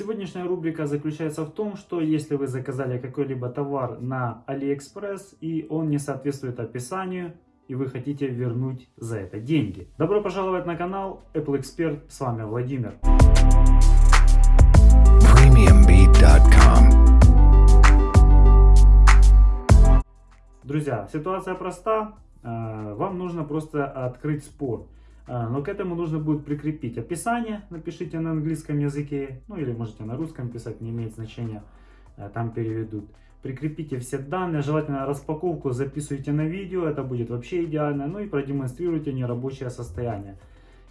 Сегодняшняя рубрика заключается в том, что если вы заказали какой-либо товар на AliExpress и он не соответствует описанию, и вы хотите вернуть за это деньги. Добро пожаловать на канал Apple Expert, с вами Владимир. Друзья, ситуация проста, э, вам нужно просто открыть спор. А, но к этому нужно будет прикрепить описание, напишите на английском языке, ну или можете на русском писать, не имеет значения, а, там переведут. Прикрепите все данные, желательно распаковку записывайте на видео, это будет вообще идеально, ну и продемонстрируйте нерабочее состояние.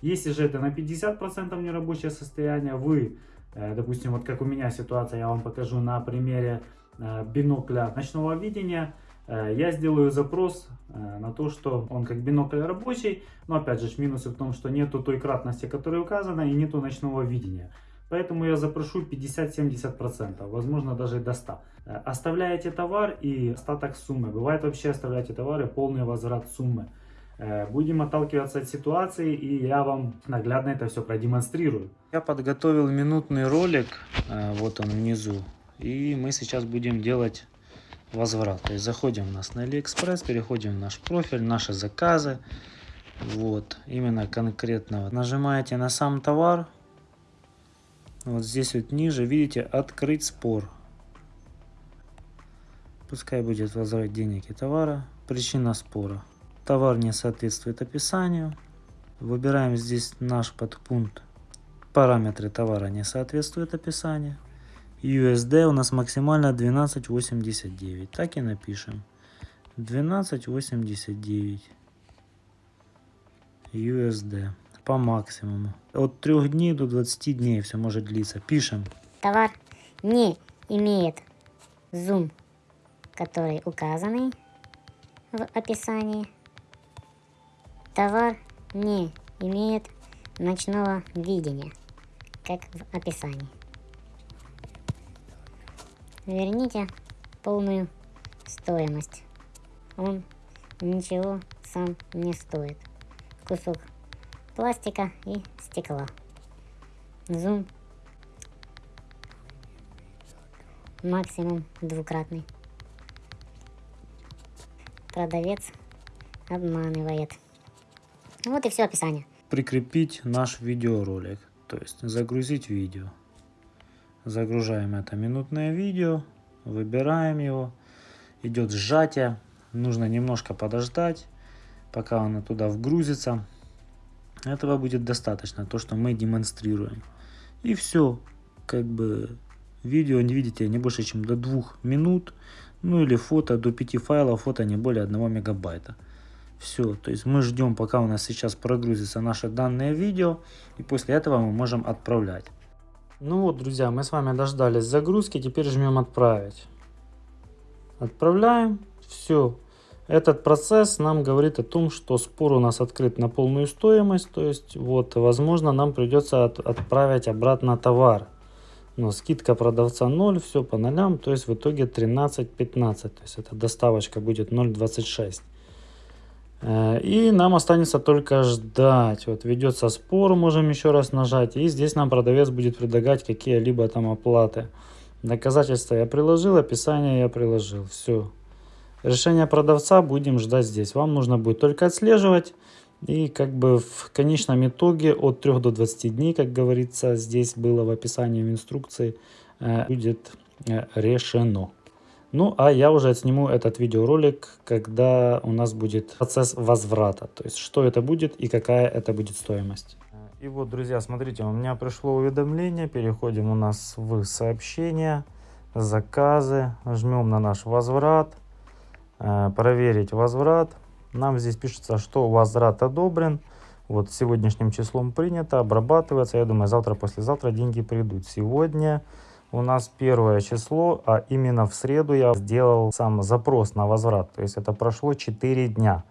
Если же это на 50% нерабочее состояние, вы, э, допустим, вот как у меня ситуация, я вам покажу на примере э, бинокля ночного видения, Э, я сделаю запрос э, на то, что он как бинокль рабочий, но опять же минусы в том, что нету той кратности, которая указана, и нету ночного видения. Поэтому я запрошу 50-70%, возможно даже до 100%. Э, оставляете товар и остаток суммы. Бывает вообще оставляете товары, полный возврат суммы. Будем отталкиваться от ситуации и я вам наглядно это все продемонстрирую. Я подготовил минутный ролик, вот он внизу. И мы сейчас будем делать возврат. То есть заходим у нас на AliExpress, переходим в наш профиль, наши заказы. Вот, именно конкретного. Нажимаете на сам товар. Вот здесь вот ниже, видите, открыть спор. Пускай будет возврат денег и товара. Причина спора. Товар не соответствует описанию. Выбираем здесь наш подпункт. Параметры товара не соответствуют описанию. USD у нас максимально 12.89. Так и напишем. 12.89 USD по максимуму. От 3 дней до 20 дней все может длиться. Пишем. Товар не имеет зум, который указанный в описании. Товар не имеет ночного видения, как в описании верните полную стоимость. Он ничего сам не стоит. Кусок пластика и стекла. Зум максимум двукратный. Продавец обманывает. Вот и все описание. Прикрепить наш видеоролик, то есть загрузить видео. Загружаем это минутное видео, выбираем его, идет сжатие, нужно немножко подождать, пока оно туда вгрузится. Этого будет достаточно, то, что мы демонстрируем. И все, как бы видео, не видите, не больше, чем до двух минут, ну или фото до 5 файлов, фото не более 1 мегабайта. Все, то есть мы ждем, пока у нас сейчас прогрузится наше данное видео, и после этого мы можем отправлять. Ну вот, друзья, мы с вами дождались загрузки, теперь жмем отправить. Отправляем, все. Этот процесс нам говорит о том, что спор у нас открыт на полную стоимость, то есть вот, возможно, нам придется от, отправить обратно товар. Но скидка продавца 0, все по нолям, то есть в итоге 13.15, то есть эта доставочка будет 0.26. Э, и нам останется только ждать. Вот ведется спор, можем еще раз нажать. И здесь нам продавец будет предлагать какие-либо там оплаты. Доказательства я приложил, описание я приложил. Все. Решение продавца будем ждать здесь. Вам нужно будет только отслеживать. И как бы в конечном итоге от 3 до 20 дней, как говорится, здесь было в описании в инструкции, э, будет э, решено. Ну, а я уже сниму этот видеоролик, когда у нас будет процесс возврата. То есть, что это будет и какая это будет стоимость. И вот, друзья, смотрите, у меня пришло уведомление. Переходим у нас в сообщения, заказы. Жмем на наш возврат. Э, проверить возврат. Нам здесь пишется, что возврат одобрен. Вот сегодняшним числом принято, обрабатывается. Я думаю, завтра-послезавтра деньги придут. Сегодня у нас первое число, а именно в среду я сделал сам запрос на возврат. То есть это прошло 4 дня.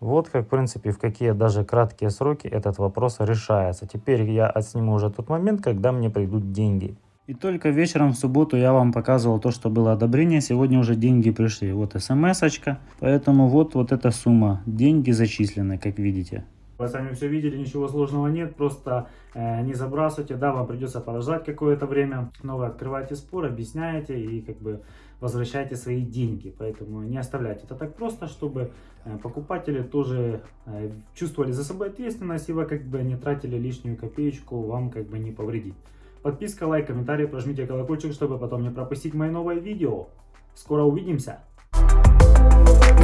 Вот как, в принципе, в какие даже краткие сроки этот вопрос решается. Теперь я отсниму уже тот момент, когда мне придут деньги. И только вечером в субботу я вам показывал то, что было одобрение. Сегодня уже деньги пришли. Вот смс -очка. Поэтому вот, вот эта сумма. Деньги зачислены, как видите. Вы сами все видели, ничего сложного нет, просто э, не забрасывайте, да, вам придется подождать какое-то время, но вы открываете спор, объясняете и как бы возвращаете свои деньги, поэтому не оставляйте это так просто, чтобы э, покупатели тоже э, чувствовали за собой ответственность и вы как бы не тратили лишнюю копеечку, вам как бы не повредить. Подписка, лайк, комментарий, прожмите колокольчик, чтобы потом не пропустить мои новые видео. Скоро увидимся!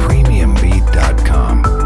premiumbeat.com